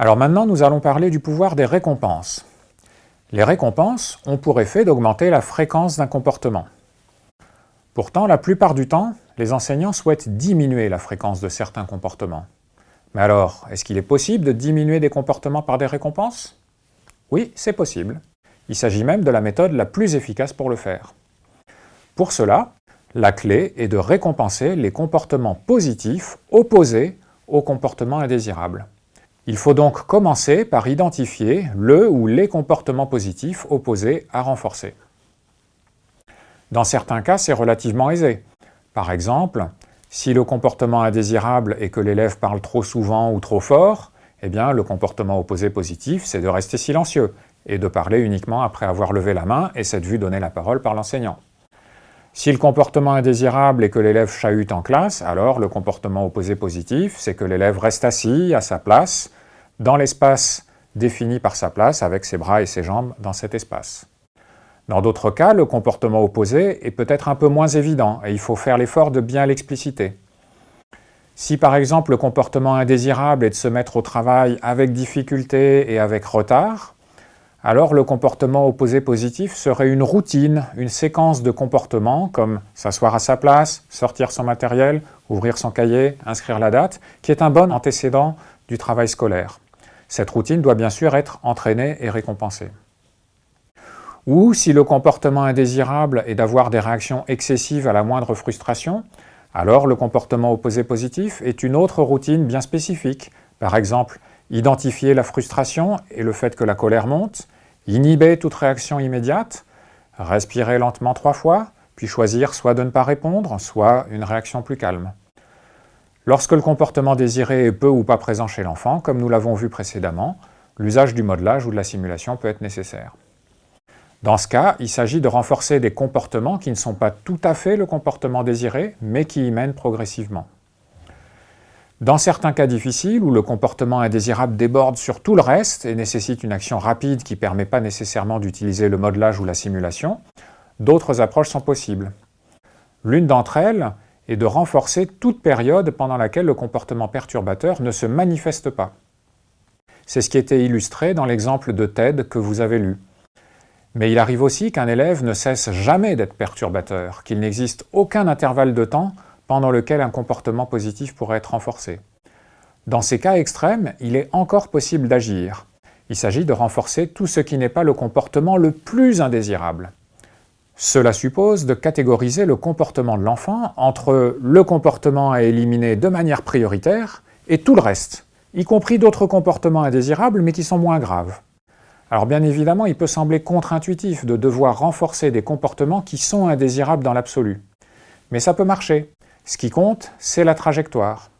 Alors maintenant, nous allons parler du pouvoir des récompenses. Les récompenses ont pour effet d'augmenter la fréquence d'un comportement. Pourtant, la plupart du temps, les enseignants souhaitent diminuer la fréquence de certains comportements. Mais alors, est-ce qu'il est possible de diminuer des comportements par des récompenses? Oui, c'est possible. Il s'agit même de la méthode la plus efficace pour le faire. Pour cela, la clé est de récompenser les comportements positifs opposés aux comportements indésirables. Il faut donc commencer par identifier le ou les comportements positifs opposés à renforcer. Dans certains cas, c'est relativement aisé. Par exemple, si le comportement indésirable est que l'élève parle trop souvent ou trop fort, eh bien le comportement opposé positif, c'est de rester silencieux et de parler uniquement après avoir levé la main et cette vue donner la parole par l'enseignant. Si le comportement indésirable est que l'élève chahute en classe, alors le comportement opposé positif, c'est que l'élève reste assis à sa place, dans l'espace défini par sa place, avec ses bras et ses jambes dans cet espace. Dans d'autres cas, le comportement opposé est peut-être un peu moins évident et il faut faire l'effort de bien l'expliciter. Si par exemple le comportement indésirable est de se mettre au travail avec difficulté et avec retard, alors le comportement opposé positif serait une routine, une séquence de comportements comme s'asseoir à sa place, sortir son matériel, ouvrir son cahier, inscrire la date, qui est un bon antécédent du travail scolaire. Cette routine doit bien sûr être entraînée et récompensée. Ou si le comportement indésirable est d'avoir des réactions excessives à la moindre frustration, alors le comportement opposé positif est une autre routine bien spécifique, par exemple Identifier la frustration et le fait que la colère monte, inhiber toute réaction immédiate, respirer lentement trois fois, puis choisir soit de ne pas répondre, soit une réaction plus calme. Lorsque le comportement désiré est peu ou pas présent chez l'enfant, comme nous l'avons vu précédemment, l'usage du modelage ou de la simulation peut être nécessaire. Dans ce cas, il s'agit de renforcer des comportements qui ne sont pas tout à fait le comportement désiré, mais qui y mènent progressivement. Dans certains cas difficiles, où le comportement indésirable déborde sur tout le reste et nécessite une action rapide qui ne permet pas nécessairement d'utiliser le modelage ou la simulation, d'autres approches sont possibles. L'une d'entre elles est de renforcer toute période pendant laquelle le comportement perturbateur ne se manifeste pas. C'est ce qui était illustré dans l'exemple de TED que vous avez lu. Mais il arrive aussi qu'un élève ne cesse jamais d'être perturbateur, qu'il n'existe aucun intervalle de temps pendant lequel un comportement positif pourrait être renforcé. Dans ces cas extrêmes, il est encore possible d'agir. Il s'agit de renforcer tout ce qui n'est pas le comportement le plus indésirable. Cela suppose de catégoriser le comportement de l'enfant entre le comportement à éliminer de manière prioritaire et tout le reste, y compris d'autres comportements indésirables mais qui sont moins graves. Alors bien évidemment, il peut sembler contre-intuitif de devoir renforcer des comportements qui sont indésirables dans l'absolu. Mais ça peut marcher. Ce qui compte, c'est la trajectoire.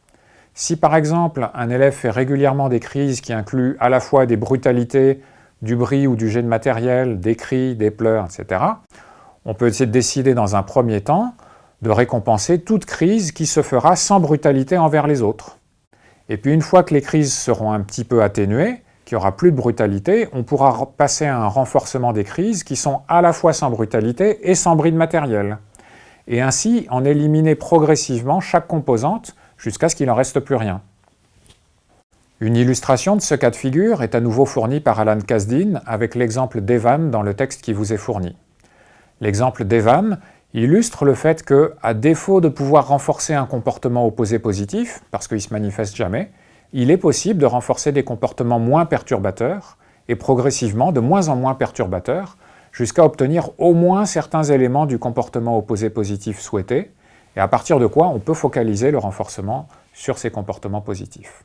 Si par exemple un élève fait régulièrement des crises qui incluent à la fois des brutalités, du bruit ou du jet de matériel, des cris, des pleurs, etc., on peut essayer de décider dans un premier temps de récompenser toute crise qui se fera sans brutalité envers les autres. Et puis une fois que les crises seront un petit peu atténuées, qu'il n'y aura plus de brutalité, on pourra passer à un renforcement des crises qui sont à la fois sans brutalité et sans bruit de matériel et ainsi en éliminer progressivement chaque composante jusqu'à ce qu'il n'en reste plus rien. Une illustration de ce cas de figure est à nouveau fournie par Alan Kasdin avec l'exemple d'Evan dans le texte qui vous est fourni. L'exemple d'Evan illustre le fait que, à défaut de pouvoir renforcer un comportement opposé positif, parce qu'il ne se manifeste jamais, il est possible de renforcer des comportements moins perturbateurs et progressivement de moins en moins perturbateurs jusqu'à obtenir au moins certains éléments du comportement opposé positif souhaité, et à partir de quoi on peut focaliser le renforcement sur ces comportements positifs.